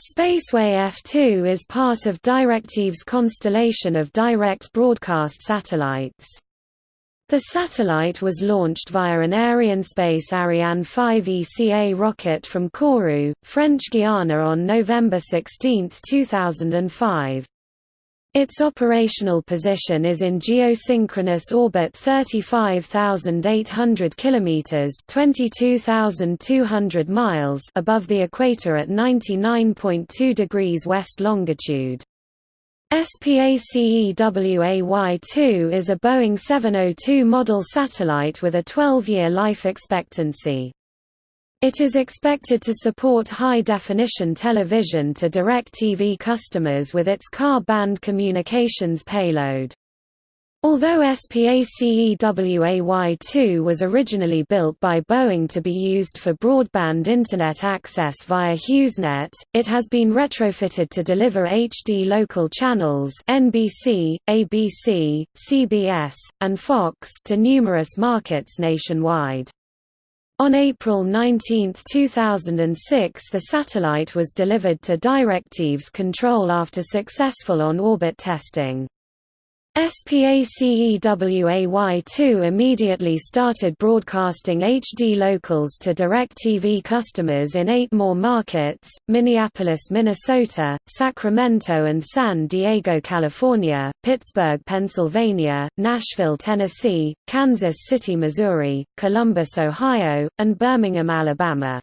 Spaceway F2 is part of DirecTV's constellation of direct broadcast satellites. The satellite was launched via an Arianespace Ariane 5 ECA rocket from Kourou, French Guiana on November 16, 2005. Its operational position is in geosynchronous orbit 35,800 kilometers (22,200 miles) above the equator at 99.2 degrees west longitude. SPACEWAY-2 is a Boeing 702 model satellite with a 12-year life expectancy. It is expected to support high-definition television to DirecTV customers with its Ka-band communications payload. Although SPACEWAY-2 was originally built by Boeing to be used for broadband Internet access via HughesNet, it has been retrofitted to deliver HD local channels NBC, ABC, CBS, and Fox to numerous markets nationwide. On April 19, 2006 the satellite was delivered to DirecTV's control after successful on-orbit testing. SPACEWAY2 immediately started broadcasting HD locals to DirecTV customers in eight more markets, Minneapolis, Minnesota, Sacramento and San Diego, California, Pittsburgh, Pennsylvania, Nashville, Tennessee, Kansas City, Missouri, Columbus, Ohio, and Birmingham, Alabama.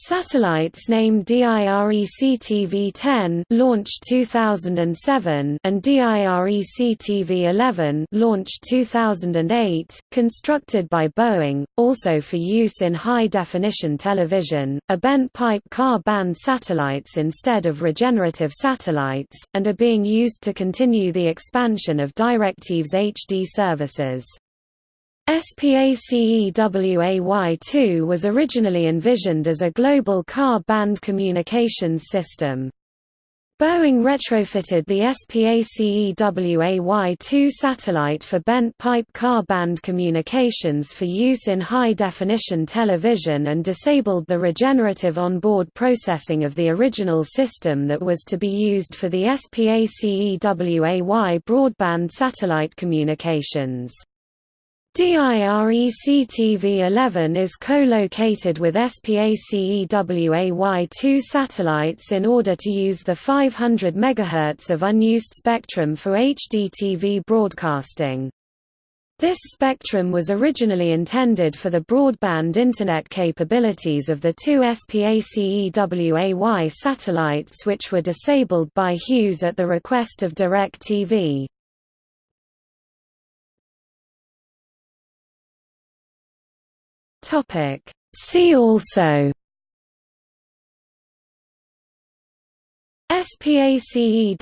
Satellites named DIREC-TV-10 launched 2007 and DIREC-TV-11 launched 2008, constructed by Boeing, also for use in high-definition television, are bent pipe Ka-band satellites instead of regenerative satellites, and are being used to continue the expansion of DirecTV's HD services. SPACEWAY2 was originally envisioned as a global Ka band communications system. Boeing retrofitted the SPACEWAY-2 satellite for bent pipe Ka band communications for use in high-definition television and disabled the regenerative onboard processing of the original system that was to be used for the SPACEWAY broadband satellite communications. DIREC-TV11 is co-located with SPACEWAY-2 satellites in order to use the 500 MHz of unused spectrum for HDTV broadcasting. This spectrum was originally intended for the broadband Internet capabilities of the two SPACEWAY satellites which were disabled by Hughes at the request of DirecTV. Topic. See also SPACEWAY